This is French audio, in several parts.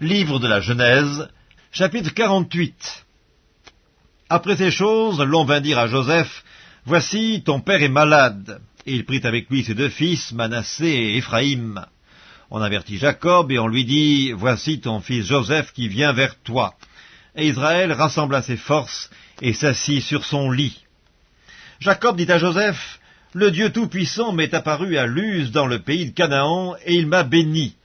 Livre de la Genèse, chapitre 48 Après ces choses, l'on vint dire à Joseph, Voici, ton père est malade. Et il prit avec lui ses deux fils, Manassé et Éphraïm. On avertit Jacob, et on lui dit, Voici ton fils Joseph qui vient vers toi. Et Israël rassembla ses forces, et s'assit sur son lit. Jacob dit à Joseph, Le Dieu Tout-Puissant m'est apparu à Luz dans le pays de Canaan, et il m'a béni.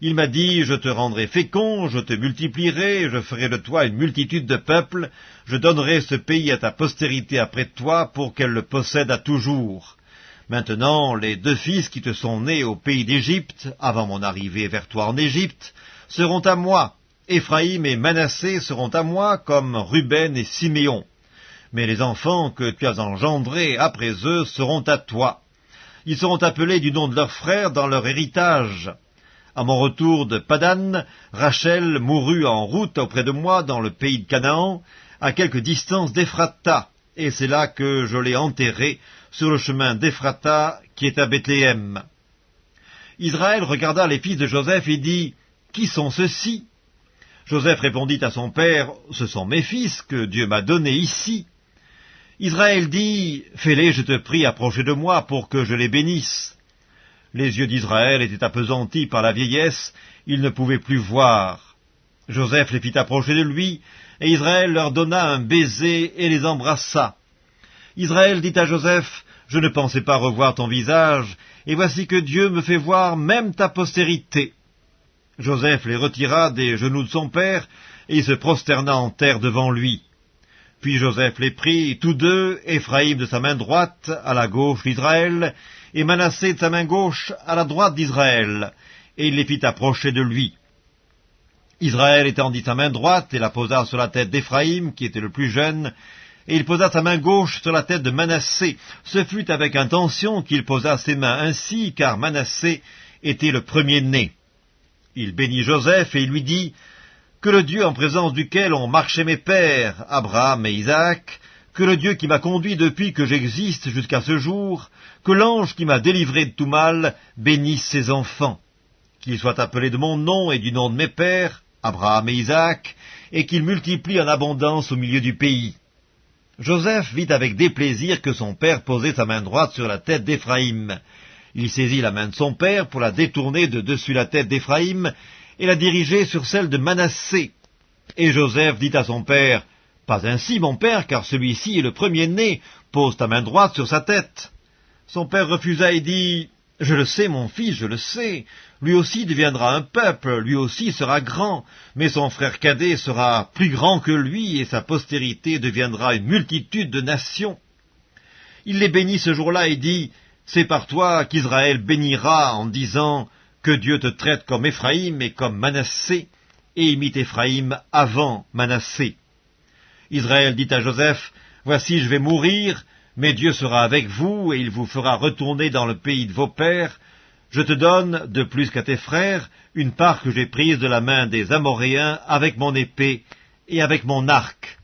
Il m'a dit, je te rendrai fécond, je te multiplierai, je ferai de toi une multitude de peuples, je donnerai ce pays à ta postérité après toi pour qu'elle le possède à toujours. Maintenant, les deux fils qui te sont nés au pays d'Égypte, avant mon arrivée vers toi en Égypte, seront à moi. Éphraïm et Manassé seront à moi comme Ruben et Siméon. Mais les enfants que tu as engendrés après eux seront à toi. Ils seront appelés du nom de leurs frères dans leur héritage. À mon retour de Padan, Rachel mourut en route auprès de moi dans le pays de Canaan, à quelque distance d'Ephrata, et c'est là que je l'ai enterrée, sur le chemin d'Ephrata qui est à Bethléem. Israël regarda les fils de Joseph et dit, Qui sont ceux-ci? Joseph répondit à son père, Ce sont mes fils que Dieu m'a donnés ici. Israël dit, Fais-les, je te prie, approcher de moi pour que je les bénisse. Les yeux d'Israël étaient appesantis par la vieillesse, ils ne pouvaient plus voir. Joseph les fit approcher de lui, et Israël leur donna un baiser et les embrassa. Israël dit à Joseph, Je ne pensais pas revoir ton visage, et voici que Dieu me fait voir même ta postérité. Joseph les retira des genoux de son père, et se prosterna en terre devant lui. Puis Joseph les prit, tous deux, Éphraïm de sa main droite, à la gauche d'Israël, et Manassé de sa main gauche, à la droite d'Israël, et il les fit approcher de lui. Israël étendit sa main droite et la posa sur la tête d'Éphraïm, qui était le plus jeune, et il posa sa main gauche sur la tête de Manassé. Ce fut avec intention qu'il posa ses mains ainsi, car Manassé était le premier-né. Il bénit Joseph et il lui dit, que le Dieu en présence duquel ont marché mes pères, Abraham et Isaac, que le Dieu qui m'a conduit depuis que j'existe jusqu'à ce jour, que l'ange qui m'a délivré de tout mal bénisse ses enfants, qu'ils soient appelés de mon nom et du nom de mes pères, Abraham et Isaac, et qu'ils multiplient en abondance au milieu du pays. Joseph vit avec déplaisir que son père posait sa main droite sur la tête d'Éphraïm. Il saisit la main de son père pour la détourner de dessus la tête d'Éphraïm, et la diriger sur celle de Manassé. Et Joseph dit à son père, Pas ainsi, mon père, car celui-ci est le premier-né, pose ta main droite sur sa tête. Son père refusa et dit, Je le sais, mon fils, je le sais, lui aussi deviendra un peuple, lui aussi sera grand, mais son frère cadet sera plus grand que lui, et sa postérité deviendra une multitude de nations. Il les bénit ce jour-là et dit, C'est par toi qu'Israël bénira en disant, que Dieu te traite comme Éphraïm et comme Manassé, et imite Éphraïm avant Manassé. Israël dit à Joseph, Voici je vais mourir, mais Dieu sera avec vous, et il vous fera retourner dans le pays de vos pères. Je te donne, de plus qu'à tes frères, une part que j'ai prise de la main des Amoréens avec mon épée et avec mon arc.